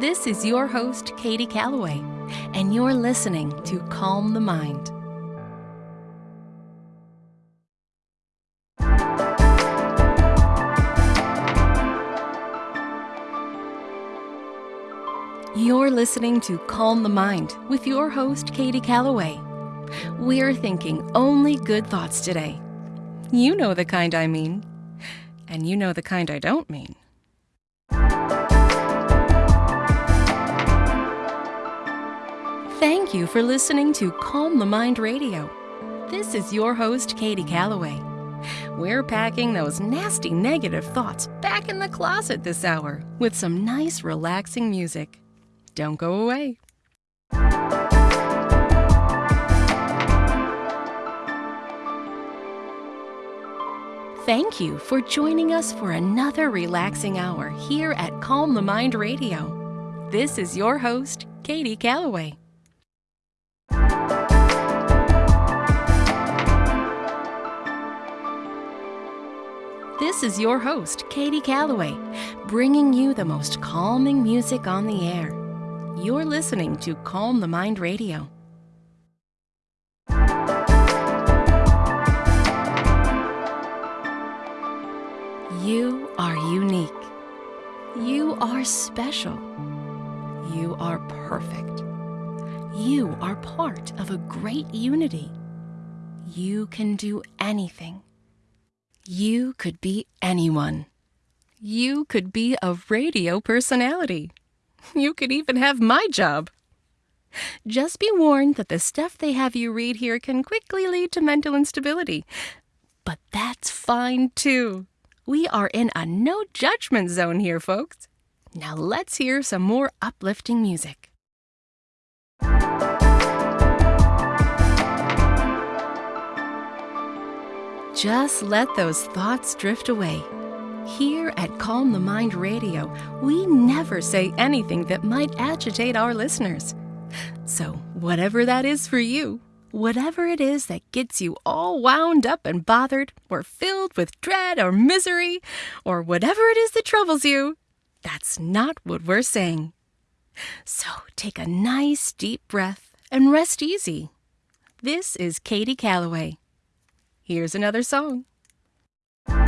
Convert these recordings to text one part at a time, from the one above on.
This is your host, Katie Calloway, and you're listening to Calm the Mind. You're listening to Calm the Mind with your host, Katie Calloway. We're thinking only good thoughts today. You know the kind I mean, and you know the kind I don't mean. Thank you for listening to Calm the Mind Radio. This is your host, Katie Calloway. We're packing those nasty negative thoughts back in the closet this hour with some nice, relaxing music. Don't go away. Thank you for joining us for another relaxing hour here at Calm the Mind Radio. This is your host, Katie Calloway. This is your host, Katie Calloway, bringing you the most calming music on the air. You're listening to Calm the Mind Radio. You are unique. You are special. You are perfect. You are part of a great unity. You can do anything. You could be anyone. You could be a radio personality. You could even have my job. Just be warned that the stuff they have you read here can quickly lead to mental instability. But that's fine too. We are in a no judgment zone here, folks. Now let's hear some more uplifting music. Just let those thoughts drift away. Here at Calm the Mind Radio, we never say anything that might agitate our listeners. So, whatever that is for you, whatever it is that gets you all wound up and bothered, or filled with dread or misery, or whatever it is that troubles you, that's not what we're saying. So, take a nice deep breath and rest easy. This is Katie Calloway. Here's another song.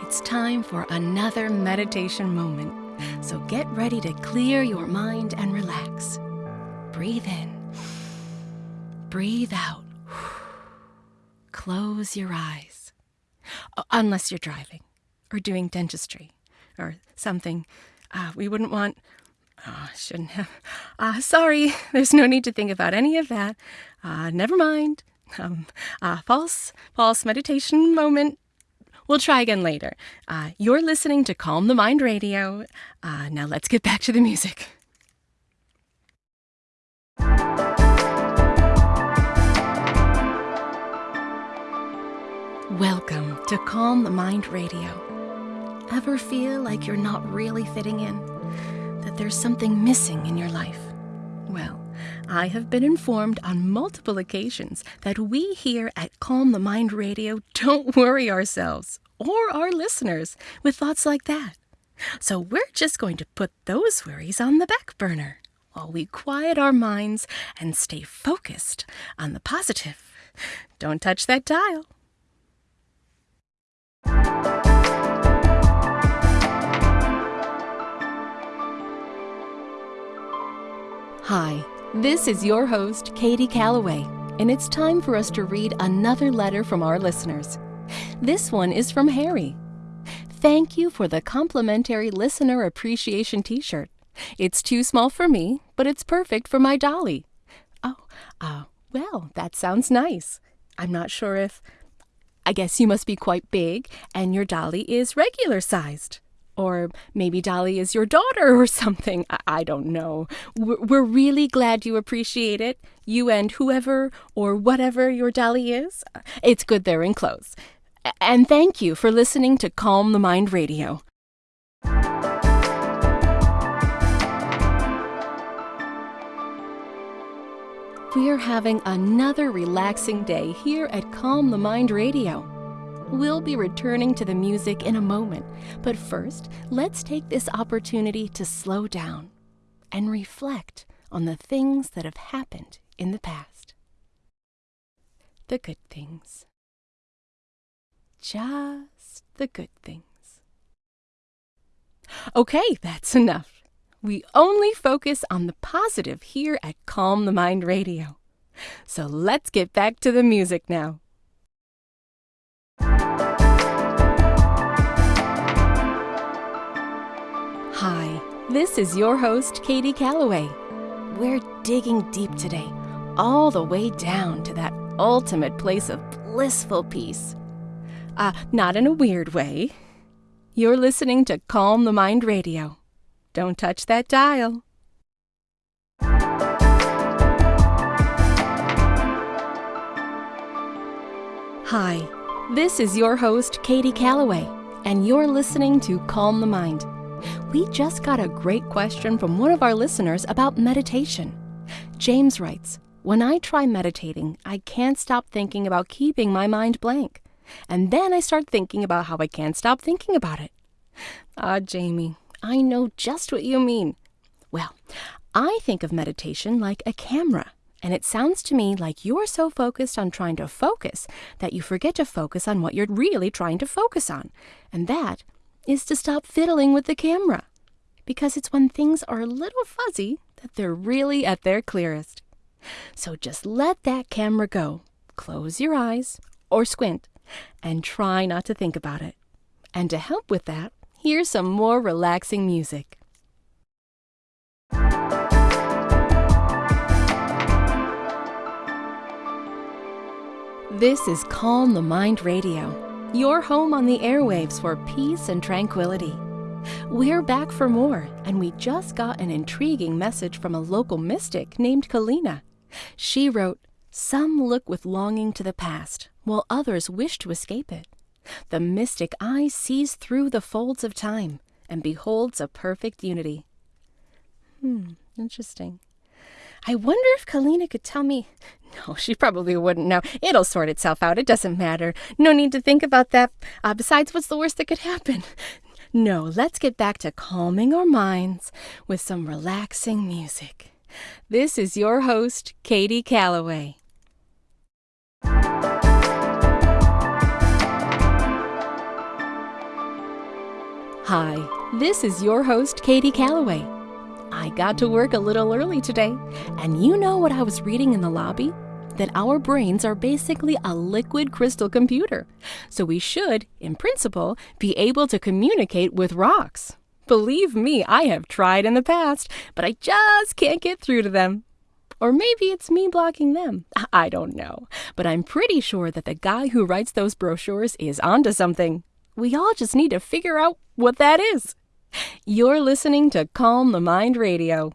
It's time for another meditation moment, so get ready to clear your mind and relax. Breathe in, breathe out, close your eyes. Uh, Unless you're driving or doing dentistry or something uh, we wouldn't want. Oh, I shouldn't have. Uh, sorry, there's no need to think about any of that. Uh, never mind. Um, uh, false, false meditation moment. We'll try again later. Uh, you're listening to Calm the Mind Radio. Uh, now let's get back to the music. Welcome to Calm the Mind Radio. Ever feel like you're not really fitting in? That there's something missing in your life? Well, I have been informed on multiple occasions that we here at Calm the Mind Radio don't worry ourselves or our listeners with thoughts like that. So we're just going to put those worries on the back burner while we quiet our minds and stay focused on the positive. Don't touch that dial. Hi, this is your host, Katie Calloway, and it's time for us to read another letter from our listeners. This one is from Harry. Thank you for the complimentary listener appreciation t shirt. It's too small for me, but it's perfect for my dolly. Oh, uh, well, that sounds nice. I'm not sure if. I guess you must be quite big, and your dolly is regular sized. Or maybe Dolly is your daughter or something. I, I don't know. We're, we're really glad you appreciate it. You and whoever or whatever your Dolly is. It's good they're in clothes. And thank you for listening to Calm the Mind Radio. We're having another relaxing day here at Calm the Mind Radio. We'll be returning to the music in a moment, but first, let's take this opportunity to slow down and reflect on the things that have happened in the past. The good things. Just the good things. Okay, that's enough. We only focus on the positive here at Calm the Mind Radio. So let's get back to the music now. Hi, this is your host, Katie Calloway. We're digging deep today, all the way down to that ultimate place of blissful peace. Uh, not in a weird way. You're listening to Calm the Mind Radio. Don't touch that dial. Hi, this is your host, Katie Calloway, and you're listening to Calm the Mind. We just got a great question from one of our listeners about meditation. James writes, When I try meditating, I can't stop thinking about keeping my mind blank. And then I start thinking about how I can't stop thinking about it. Ah, Jamie, I know just what you mean. Well, I think of meditation like a camera. And it sounds to me like you're so focused on trying to focus that you forget to focus on what you're really trying to focus on. And that is to stop fiddling with the camera. Because it's when things are a little fuzzy that they're really at their clearest. So just let that camera go. Close your eyes or squint and try not to think about it. And to help with that, here's some more relaxing music. This is Calm the Mind Radio, your home on the airwaves for peace and tranquility. We're back for more, and we just got an intriguing message from a local mystic named Kalina. She wrote, Some look with longing to the past, while others wish to escape it. The mystic eye sees through the folds of time and beholds a perfect unity. Hmm, interesting. I wonder if Kalina could tell me. No, she probably wouldn't know. It'll sort itself out. It doesn't matter. No need to think about that. Uh, besides, what's the worst that could happen? No, let's get back to calming our minds with some relaxing music. This is your host, Katie Calloway. Hi, this is your host, Katie Calloway. I got to work a little early today, and you know what I was reading in the lobby? That our brains are basically a liquid crystal computer, so we should, in principle, be able to communicate with rocks. Believe me, I have tried in the past, but I just can't get through to them. Or maybe it's me blocking them. I don't know. But I'm pretty sure that the guy who writes those brochures is onto something. We all just need to figure out what that is. You're listening to Calm the Mind Radio.